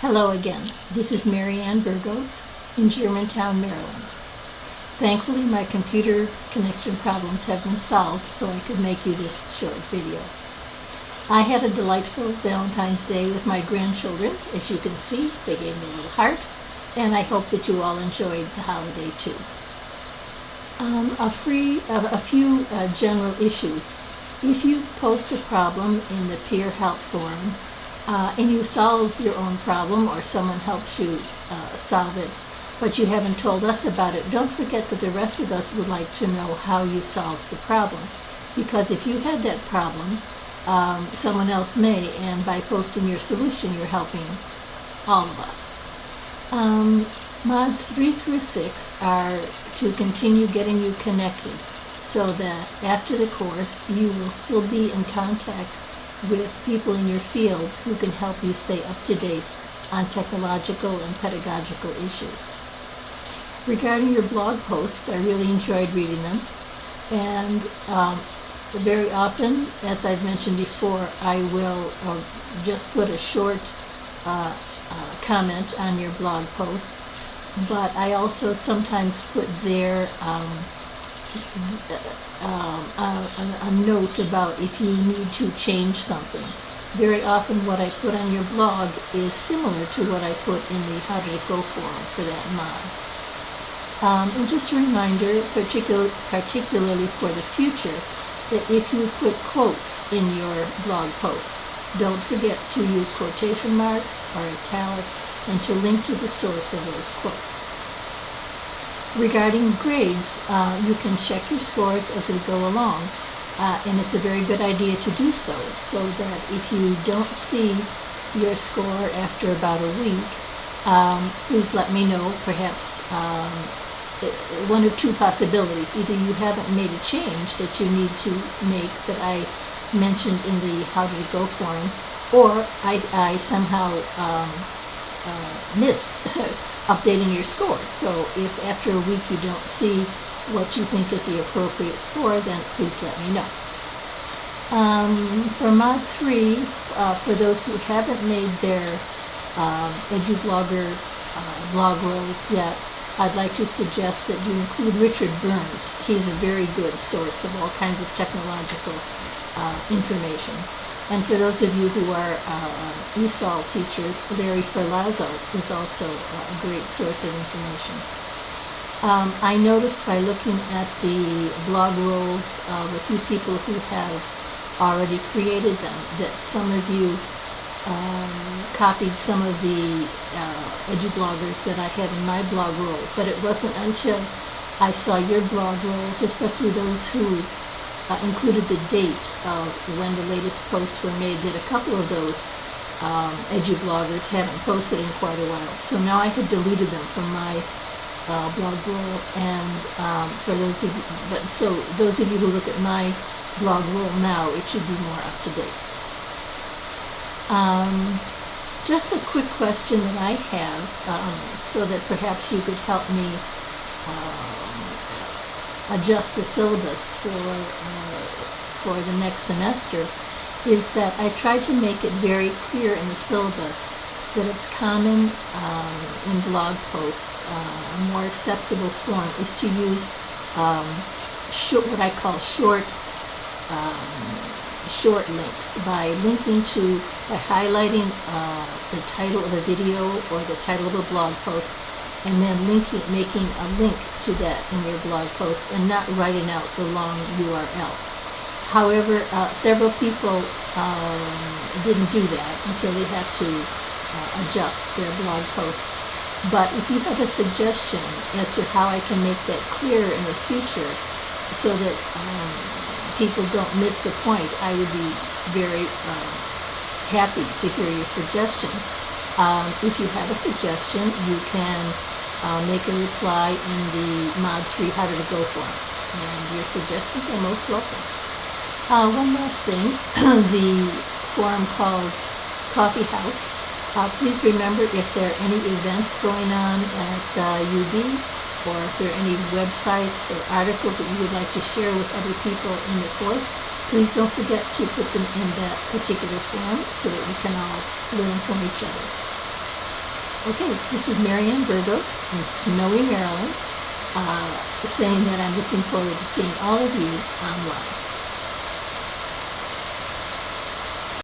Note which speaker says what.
Speaker 1: Hello again. This is Mary Ann Burgos in Germantown, Maryland. Thankfully, my computer connection problems have been solved so I could make you this short video. I had a delightful Valentine's Day with my grandchildren. As you can see, they gave me a little heart, and I hope that you all enjoyed the holiday too. Um, a, free, uh, a few uh, general issues. If you post a problem in the peer help forum uh, and you solve your own problem or someone helps you uh, solve it, but you haven't told us about it, don't forget that the rest of us would like to know how you solved the problem. Because if you had that problem, um, someone else may, and by posting your solution, you're helping all of us. Um, mods 3 through 6 are to continue getting you connected so that after the course you will still be in contact with people in your field who can help you stay up to date on technological and pedagogical issues. Regarding your blog posts, I really enjoyed reading them. And um, very often, as I've mentioned before, I will uh, just put a short uh, uh, comment on your blog posts. But I also sometimes put there um, um, a, a, note about if you need to change something. Very often what I put on your blog is similar to what I put in the How Did It Go forum for that mod. Um, and just a reminder, particular, particularly for the future, that if you put quotes in your blog post, don't forget to use quotation marks or italics and to link to the source of those quotes. Regarding grades, uh, you can check your scores as we go along, uh, and it's a very good idea to do so, so that if you don't see your score after about a week, um, please let me know. Perhaps um, one or two possibilities. Either you haven't made a change that you need to make that I mentioned in the How Did It Go forum, or I, I somehow um, uh, missed updating your score. So if after a week you don't see what you think is the appropriate score, then please let me know. Um, for Mod 3, uh, for those who haven't made their um, EduBlogger uh, blog rolls yet, I'd like to suggest that you include Richard Burns. He's a very good source of all kinds of technological uh, information. And for those of you who are uh, ESOL teachers, Larry Ferlazzo is also a great source of information. Um, I noticed by looking at the blog rolls of a few people who have already created them that some of you um, copied some of the uh, EduBloggers that I had in my blog roll, but it wasn't until I saw your blog rolls, especially those who uh, included the date of when the latest posts were made that a couple of those um, EduBloggers haven't posted in quite a while. So now I had deleted them from my uh, blog roll and um, for those of you, but so those of you who look at my blog roll now, it should be more up to date. Um, just a quick question that I have um, so that perhaps you could help me uh, adjust the syllabus for, uh, for the next semester is that I tried to make it very clear in the syllabus that it's common um, in blog posts, uh, a more acceptable form is to use um, short, what I call short um, short links by linking to, by highlighting uh, the title of a video or the title of a blog post and then linking, making a link to that in your blog post and not writing out the long URL. However, uh, several people um, didn't do that, and so they have to uh, adjust their blog posts. But if you have a suggestion as to how I can make that clear in the future so that um, people don't miss the point, I would be very uh, happy to hear your suggestions. Um, if you have a suggestion, you can uh, make a reply in the Mod 3 How Did It Go forum. And your suggestions are most welcome. Uh, one last thing, the forum called Coffee House. Uh, please remember if there are any events going on at UB uh, or if there are any websites or articles that you would like to share with other people in the course, please don't forget to put them in that particular form so that we can all learn from each other. okay, this is Marianne Burgos in snowy Maryland, uh, saying that I'm looking forward to seeing all of you online.